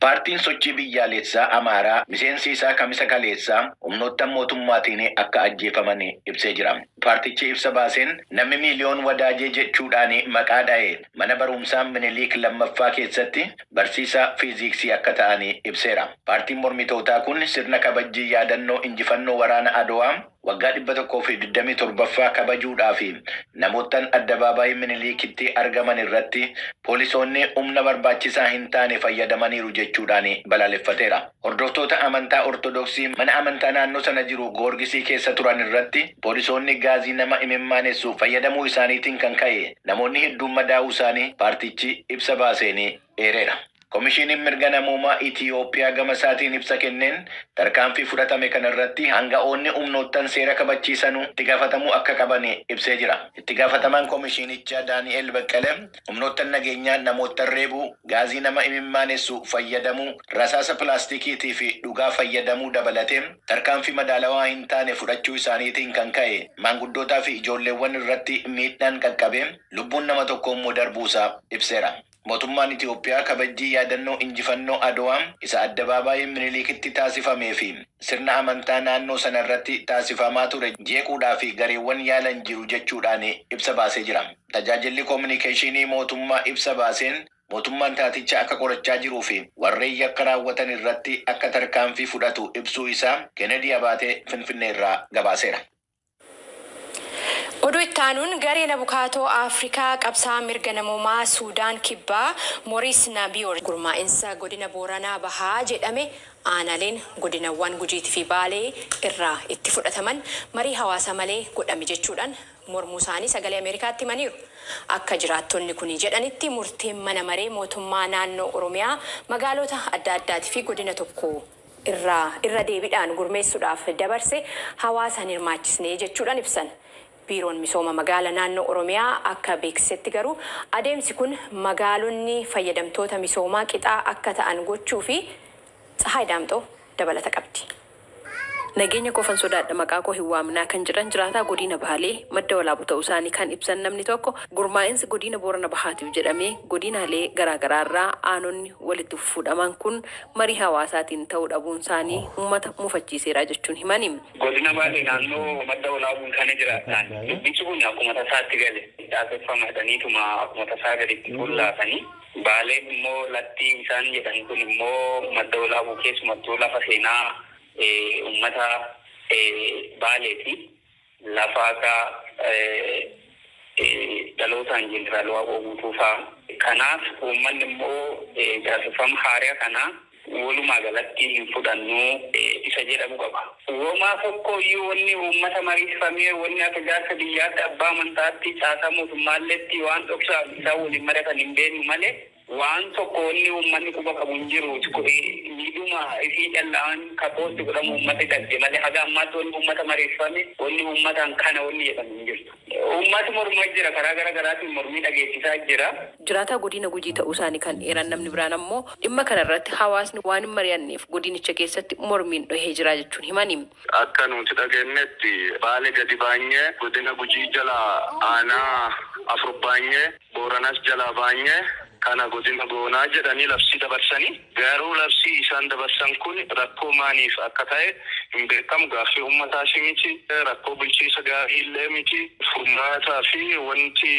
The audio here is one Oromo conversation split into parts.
Paartiin sochii biyyaalessaa Amaaraa miseensi isaa kamisa kaleessaa humnoottan mootummaatiin akka ajjeefaman ibsee jira. Paartichi ibsa baaseen namni miiliyoon wadaajee jechuudhaan maqaa dha'e mana barumsaa Minilik lammaffaa keessatti barsiisaa fiiziksii akka ta'an ibseera. Paartiin mormitootaa kun sirna kabajjii yaadannoo injifannoo waraana Adowaa waggaa dhibba tokkoo fi digdamii torbaffaa kabajuudhaaf namoottan addabaabaayii Minilikitti argaman irratti poolisoonni humna barbaachisaa hin taane fayyadamaniiru jechuudhaan balaaleffateera. Hordoftoota amantaa Ortodoksii mana amantaa naannoo sana jiru goorgisii keessa turan irratti poolisoonni gaazii nama imimmaanessu fayyadamuu isaaniitiin kan ka'e namoonni hedduun madaa'uu isaanii paartichi ibsa baaseen eereera. Komishiiniin mirga namoomaa Itiyoophiyaa gama isaatiin ibsa kenneen tarkaanfii fudhatame kana irratti hanga'oonni humnoottan seera kabachiisanuu itti gaafatamuu akka qaban ibsee jira. Itti gaafatamaan komishiinichaa Daani'el Baqqalee humnoottan nageenyaa namoottan reebuu, gaazii nama imimmaanessu fayyadamuu, rasaasa pilaastikiitii fi dhugaa fayyadamuu dabalatee tarkaanfii madaalawaa hin taane fudhachuu isaaniitiin kan ka'e maanguddootaa fi ijoolleewwan irratti miidhaan qaqqabee lubbuun nama tokko immoo darbuusaa ibseera. Mootummaan Itiyoophiyaa kabajjii yaadannoo injifannoo Adowaa isa addabaabaayii Minilikitti taasifamee fi sirna amantaa naannoo sana irratti taasifamaa ture jeequudhaa fi gareewwan yaalan jiru jechuudhaan ibsa baasee jira. Tajaajilli koominikeeshinii mootummaa ibsa baaseen mootummaan taaticha akka qorachaa jiruu fi warreen yakka raawwatan irratti akka tarkaanfii fudhatu ibsuu isaa Kennedy Abaatee Finfinnee irraa gabaaseera. Oduu itti aanuun gareen abukaatoo Afrikaa qabsaa mirga namoomaa Suudaan kibbaa Mooriis Nabiyoor gurmaa'insa godina Booranaa Bahaa jedhame aanaaleen godinawwan Gujiitii fi Baalee irraa itti fudhataman marii hawaasa malee godhame jechuudhaan mormuu isaanii sagalee Ameerikaatti himaniiru. Akka jiraattonni kun jedhanitti murteen mana maree mootummaa naannoo Oromiyaa magaalota adda addaatii fi godina tokko irraa irra deebiidhaan gurmeessuudhaaf dabarse hawaasa hin hirmaachisne jechuudhaan ibsan. Biiroon misooma magaala naannoo oromiyaa akka beeksisetti garuu adeemsi kun magaalonni fayyadamtoota misoomaa qixaa akka ta'an gochuu fi tsahaay daamxoo dabalata qabdi. Nageenya qofan sodaadha maqaa koo hin waamnaa kan jiran jiraataa godina Baalee madda walaabu ta'uu isaanii kan ibsan namni tokko gurmaa'insi godina Boorana Bahaatiif jedhamee godinaalee garaagaraa irraa aanonni walitti fuudhaman kun marii hawaasaatiin ta'uu dhabuun isaanii uummata mufachiiseera jechuun himani. Godina Baalee naannoo madda walaabuun kana jiraatan dubbichi kun akkuma tasaatti gale taasifamaadhaniituma akkuma tasaa gaditti fuullaafanii Baaleen immoo lattii isaan jedhan kun immoo madda walaabuu keessumattuu lafa seenaa ummata baaleeti lafa akka dhalootaan jeneraal waaqoo guutuufaa kanaaf uummanni immoo gaafifama haaraa kanaa walumaa galatti hin fudhannu isa jedhamu qaba. Uumamaa tokko iyyuu wanni uummata mariifamee wanni akka jaarsa biyyaatti abbaa amantaatti caasaa mootummaalleetti waan dhoksaa isaa waliin maratan hin beeknu malee waan tokko wanni uummanni quba qabu hin jiru miidhuma isii callaan kapoosti godhamu uummata gadde malee haga ammaatti wanni uummata mariifame wanni uummataan kana wanni jedhamu hin jirtu. Uummati mormaa jira karaa gara garaatiin mormii dhageessisaa jira. Jiraataa godina gujii ta'uu isaanii kan eeran namni biraan ammoo dhimma kana irratti hawaasni waan hin mari'anneef godinicha keessatti mormiin dhohee jira jechuun himani. Akka nuti dhageenyetti baalee gadi baanyee godina gujii jala aanaa afur baanyee booranas jala baanyee kana godina goonaa jedhanii labsii dabarsanii garuu labsii isaan dabarsan kun rakkoo maaliif akka ta'e hin beekamu gaaffii uummataas miti rakkoo bulchiisa gaarii illee miti furmaataa fi wanti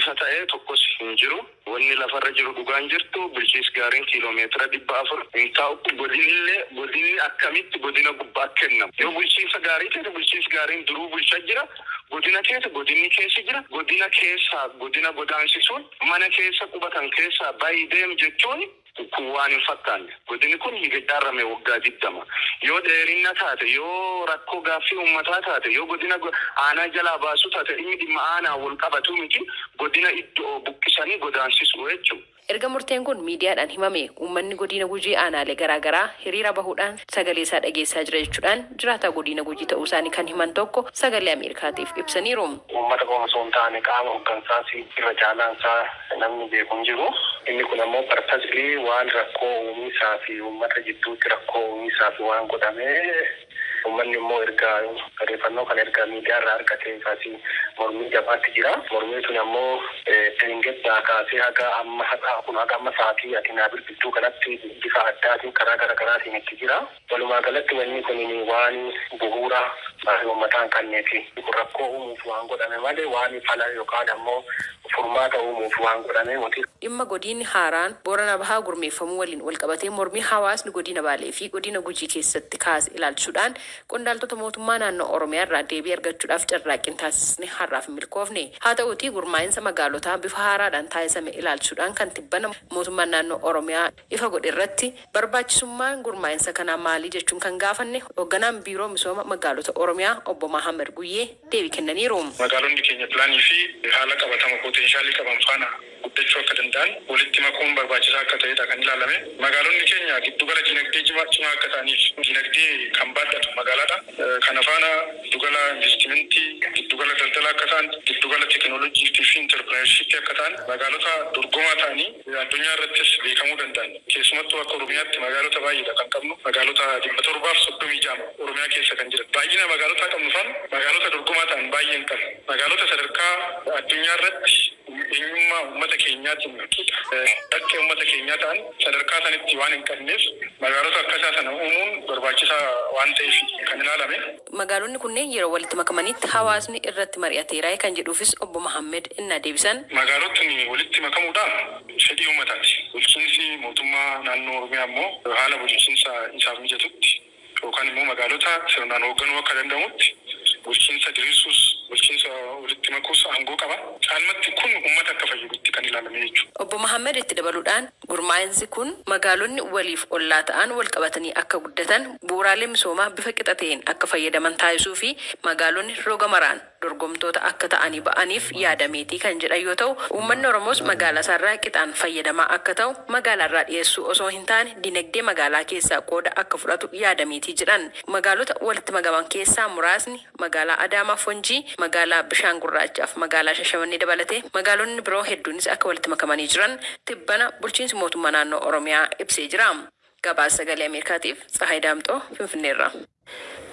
ifa ta'e tokkos hin jiru. Wanni lafarra jiru dhugaan jirtu bulchiis gaariin kiiloomeetira dhibba afur. Hin taa'u godinillee godinni akkamitti godina gubbaa kennamu yoo bulchiinsa gaarii ta'e bulchiinsi gaariin duruu bulchaa jira godina keessa godinni keessa jira. Godina keessaa godina godaansisuun mana keessa qubatan keessaa baay'ee deemu jechuun kun waan hin fakkaanne godinni kun higachaarrame waggaa digdama yoo dheerinna taate yoo rakkoo gaaffii uummataa taate yoo godina aanaa jalaa baasu taate inni dhimma aanaa wal qabatu miti godina iddoo buqqisanii godaansisuu jechuudha. Erga murteen kun miidiyaadhaan himame uummanni godina gujii aanaalee garaagaraa hiriira bahuudhaan sagalee isaa dhageessaa jira jechuudhaan jiraataa godina gujii ta'uu isaanii kan himan tokko sagalee Ameerikaatiif ibsaniiru. Uummata qofa taane qaama hooggansaas irra caalaan isaa namni beeku hin jiru. Inni kun ammoo waan rakkoo uumisaa fi uummata jidduutti rakkoo uumisaa fi waan godhamee uummanni immoo erga odeeffannoo kana erga miidiyaa irraa argate kaasii mormii jabaatti jira. Mormii tun ammoo deengaddaa kaasee haga amma kun haga amma sa'aatii ati naa bilbiltuu kanatti bifa addaatiin karaa garaagaraatiin itti jira. Walumaa galatti wanni kun waan bu'uura uummataan kanneeti. Rakkoo uumuuf waan godhame malee waan fala yookaan ammoo furmaata uumuuf waan godhame miti. Dhimma godinni haaraan Boorana Bahaa gurmeeffamuu waliin wal qabatee mormii hawaasni godina Baalee fi godina Gujii keessatti kaase ilaalchuudhaan qondaaltota mootummaa naannoo Oromiyaa irraa deebii argachuudhaaf carraaqqii taasisne har'aaf hin milkoofne. Haa ta'uutii gurmaa'insa magaalotaa bifa haaraadhaan taasisame ilaalchuudhaan kan tibbana mootummaan naannoo Oromiyaa ifa godhe irratti barbaachisummaan gurmaa'insa kanaa maalii jechuun kan gaafanne hoogganaan biiroo misooma magaalota Oromiyaa obbo Mahammad Guyyee deebii kennaniiru. Magaalonni keenya pilaanii fi haala qabatama poteenshaalii qaban faana guddachuu akka danda'an walitti makuun barbaachisaa akka ta'edha kan ilaalame. Magaalonni keenya giddugala dinagdee cimaa akka ta'aniif dinagdee kan baadhatu magaalaadha. Kana faana giddugala investimentii, giddugala daldalaa akka ta'an, giddugala teekinooloojiitii fi intarpirenershippii akka ta'an magaalota dorgomaa ta'anii addunyaa irrattis beekamuu danda'an. Keessumattuu akka Oromiyaatti magaalota baay'eedha kan qabnu. Magaalota dhibba torbaaf soddomii jaama Oromiyaa keessa kan jiran. Baay'ina magaalotaa qabnu faana magaalota dorgomaa ta'an baay'ee hin qabnu. Magaalota sadarkaa addunyaa irratti eenyummaa uummata keenyaatiin dhaqqee uummata keenyaa ta'an sadarkaa sanitti waan hin qabneef magaalota akkasaa sana uumuun barbaachisaa waan ta'eef kan ilaalame. Magaalonni kunneen yeroo walitti makamanitti hawaasni irratti mari'ateera kan jedhuufis obbo Mahammed innaa deebisan. Magaalotni walitti makamuudhaan fedhii uummataati. Bulchiinsi mootummaa naannoo Oromiyaa immoo haala bulchiinsa isaaf mijatutti yookaan immoo magaalota sirnaan hoogganuu akka danda'amutti bulchiinsa diriirsuus bulchiinsa walitti makuus aangoo qaba. Caalmatti kun uummata akka fayyadutti kan ilaalame jechuudha. Obbo Mahammed itti dabaluudhaan gurmaa'insi kun magaalonni waliif ollaa ta'an wal qabatanii akka guddatan bu'uuraalee misoomaa bifa qixa ta'een akka fayyadaman taasisuu fi magaalonni roga maraan dorgomtoota akka ta'anii ba'aniif yaadameetii kan jedhan yoo ta'u uummanni Oromoos magaalaa isaarraa qixaan fayyadamaa akka ta'u magaalaarraa dhiyeessuu osoo hin taane dinagdee magaalaa keessaa qooda akka fudhatu yaadameetii jedhan. Magaalota walitti makaman keessaa muraasni magaalaa Adaamaa Fonjii, magaalaa Bishaan Gurraachaaf magaalaa Shashamannee dabalatee magaalonni biroo hedduunis akka walitti makamanii jiran tibbana bulchiinsi mootummaa naannoo Oromiyaa ibsee jira. Gabaasa sagalee Ameerikaatiif Tsahaay Daamxoo Finfinneerra.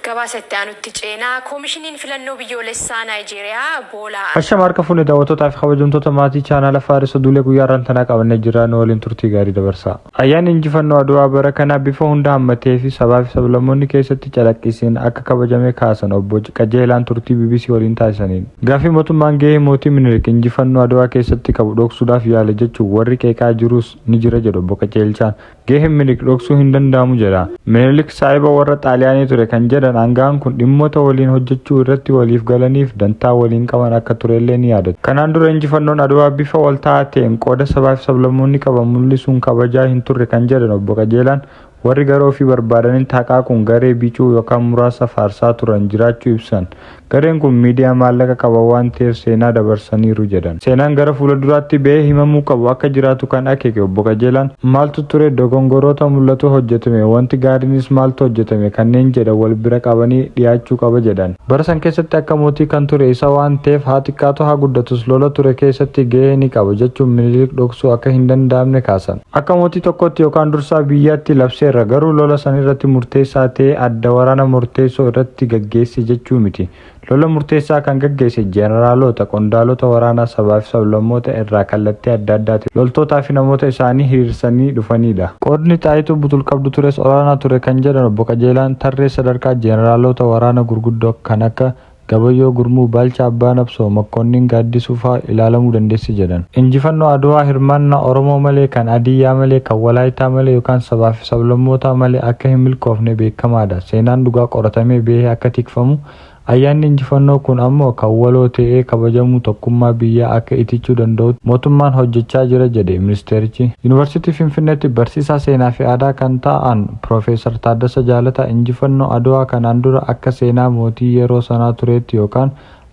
Gabaasa itti aanutti ceenaa koomishiniin filannoo biyyoolessaa Naayijeeriyaa boolaa Hashama harka fuunee daawwattootaa fi kabajamtoota maatii chaanaala Faarisoo Duulee guyyaa irraan qabannee jiran waliin turtii gaarii dabarsaa. Ayyaanni injifannoo Adwaa bara kanaa bifa hunda hammatee fi sabaa fi sablammoonni keessatti calaqqisiin akka kabajamee kaasan obbo Qajeelaan turtii BBC waliin taasisaniin. Gaaffii mootummaan gahee mootii Minilik injifannoo Adwaa keessatti qabu dhoksuudhaaf yaala jechuun warri qeeqaa jirus ni jira jedhu obbo Qajeelchaan. Gaheen Minilik dhoksuu hin danda'amu jedha. Minilik saahiba warra Xaaliyaanii ture kan jedhan aangaan kun dhimmoota waliin hojjechuu irratti waliif galaniif dantaa waliin qaban akka turellee ni yaadatu. Kanaan dura injifannoon Adwaa bifa wal ta'aa ta'een qooda sabaa fi sablammoonni qaban mul'isuun kabajaa hin turre kan jedhan obbo Qajeelaan warri gara ofii barbaadaniin haqaaquun garee bicuu yookaan muraasa faarsaa turan jiraachuu ibsan. Gareen kun miidiyaa maallaqa qaba waan ta'eef seenaa dabarsaniiru jedhan. Seenaan gara fuulduraatti ba'ee himamuu qabu akka jiraatu kan akeeke obbo Qajeelaan maaltu ture dogongoroota mul'atu hojjetame wanti gaariinis maaltu hojjetame kanneen jedhan wal bira qabanii dhiyaachuu qaba jedhan. Bara san keessatti akka mootii kan ture isa waan ta'eef haa xiqqaatu haa guddatus lola ture keessatti gahee ni qaba jechuun minilik dhoksuu akka hin danda'amne kaasan. Akka mootii tokkotti yookaan dursaa biyyaatti labseerra garuu lola san irratti murteessaa ta'e adda waraana murteessoo irratti gaggeesse jechuu miti. lola murteessaa kan gaggeesse jeeneraalota qondaalota waraanaa sabaa fi sablammoota irraa kallattii adda addaati loltootaa fi namoota isaanii hiriirsanii dhufanidha. qoodni xaayituu butul qabdu tures olaanaa ture kan jedhan obbo Qajeelaan tarree sadarkaa jeeneraalota waraana gurguddoo kan akka gabayyoo gurmuu baalcha abbaa nabsoo makkoonnin gaaddisuu fa'aa ilaalamuu dandeessi jedhan. injifannoo adwaa hirmaannaa oromoo malee kan adiyyaa malee kan walaayitaa malee yookaan sabaa fi sablammoota malee akka hin milkoofne beekamaadha seenaan dhugaa qoratamee bahee akka tikfamu ayyaanni injifannoo kun ammoo kan waloo ta'ee kabajamu tokkummaa biyyaa akka itichuu danda'u mootummaan hojjechaa jira jedhe ministeerichi yuunivarsiitii finfinneetti barsiisaa seenaa fi aadaa kan ta'an piroofeesar taaddasa jaalataa injifannoo adwaa kanaan dura akka seenaa mootii yeroo sanaa tureetti yookaan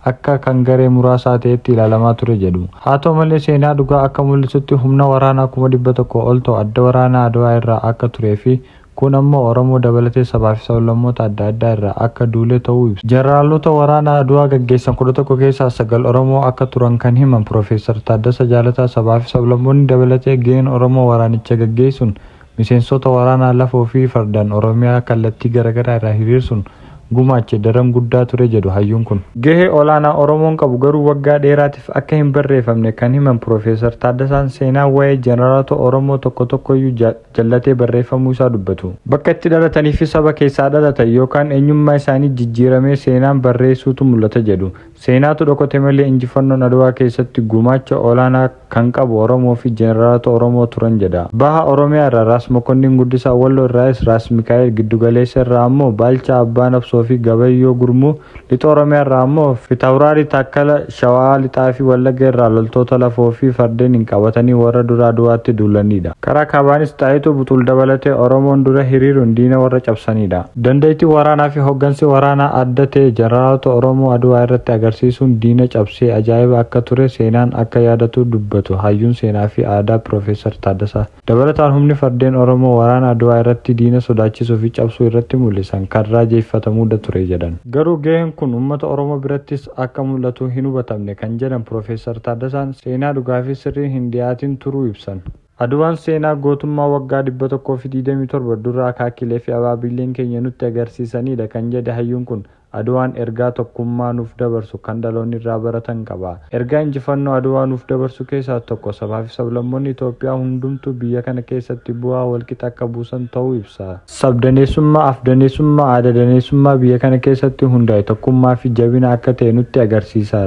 akka kan garee muraasaa ta'etti ilaalamaa ture jedhu. Haa ta'u malee seenaa dhugaa akka mul'isutti humna waraanaa kuma dhibba tokko ol ta'u adda waraanaa adwaa irraa akka turee fi kun ammoo oromoo dabalatee sabaa fi sablammoota adda addaa irraa akka duulee ta'uu ibsa. jeneraalota waraanaa adwaa gaggeessan kudha tokko keessaa sagal oromoo akka turan kan himan piroofeesar Taaddasa Jaalataa sabaa fi sablammoonni dabalatee gaheen oromoo waraanicha gaggeessuun miseensota waraanaa lafoo fi fardaan oromiyaa kallattii garaagaraa irraa hiriirsuun gumaache daran guddaa ture jedhu hayyuun kun. Gahee olaanaa Oromoon qabu garuu waggaa dheeraatiif akka hin barreeffamne kan himan Piroofeesar Taaddasaan seenaa waa'ee jeneraalota Oromoo tokko tokkoyyuu jallatee barreeffamuu isaa dubbatu. Bakka itti dhalatanii fi saba keessaa dhalatan yookaan eenyummaa isaanii jijjiiramee seenaan barreessuutu mul'ata jedhu. Seenaatu dhokote malee injifannoon Adwaa keessatti gumaacha olaanaa kan qabu Oromoo fi jeneraalota Oromoo turan jedha. Baha Oromiyaa irraa Raas Mokonnin Guddisaa Walloo irraas Raas Mikaa'el Giddugaleessa irraa ammoo Baalchaa Abbaa Nabsoo fi Gabayyoo Gurmuu Lixa Oromiyaa irraa ammoo Fitawuraarii Taakkala Shawaa Lixaa fi Wallagga irraa loltoota lafoo fi fardeen hin qabatanii warra dura Adwaatti duulanidha. Karaa kaabaanis Xaayituu Buxul dabalatee Oromoon dura hiriiruun diina warra cabsanidha. Dandeettii waraanaa fi hooggansi waraanaa adda ta'e jeneraalota Oromoo Adwaa irratti agarsiisuun diina cabsee ajaa'iba akka ture seenaan akka yaadatu dubbatu hayyuun seenaa fi aadaa Piroofeesar Taaddasaa. Dabalataan humni fardeen Oromoo waraana Adwaa irratti diina sodaachisuu fi cabsuu irratti mul'isan kan raajeeffatamuudha ture jedhan. Garuu gaheen kun uummata Oromoo birattis akka mul'atu hin hubatamne kan jedhan Piroofeesar Taaddasaan seenaa dhugaa fi sirrii hin dhiyaatin turuu ibsan. Adwaan seenaa gootummaa waggaa dhibba tokkoo fi digdamii torba dura akaakilee fi abaabileen keenya nutti agarsiisanidha kan jedhe hayyuun kun Adwaan ergaa tokkummaa nuuf dabarsu kan dhaloonni irraa baratan qaba. Ergaa injifannoo Adwaa nuuf dabarsu keessaa tokko sabaa fi sablammoonni Itoophiyaa hundumtuu biyya kana keessatti bu'aa walqixa akka buusan ta'uu ibsa. Sabdaneessummaa, afdaneessummaa, aadadaneessummaa biyya kana keessatti hundaa'e tokkummaa fi jabina akka ta'e nutti agarsiisa.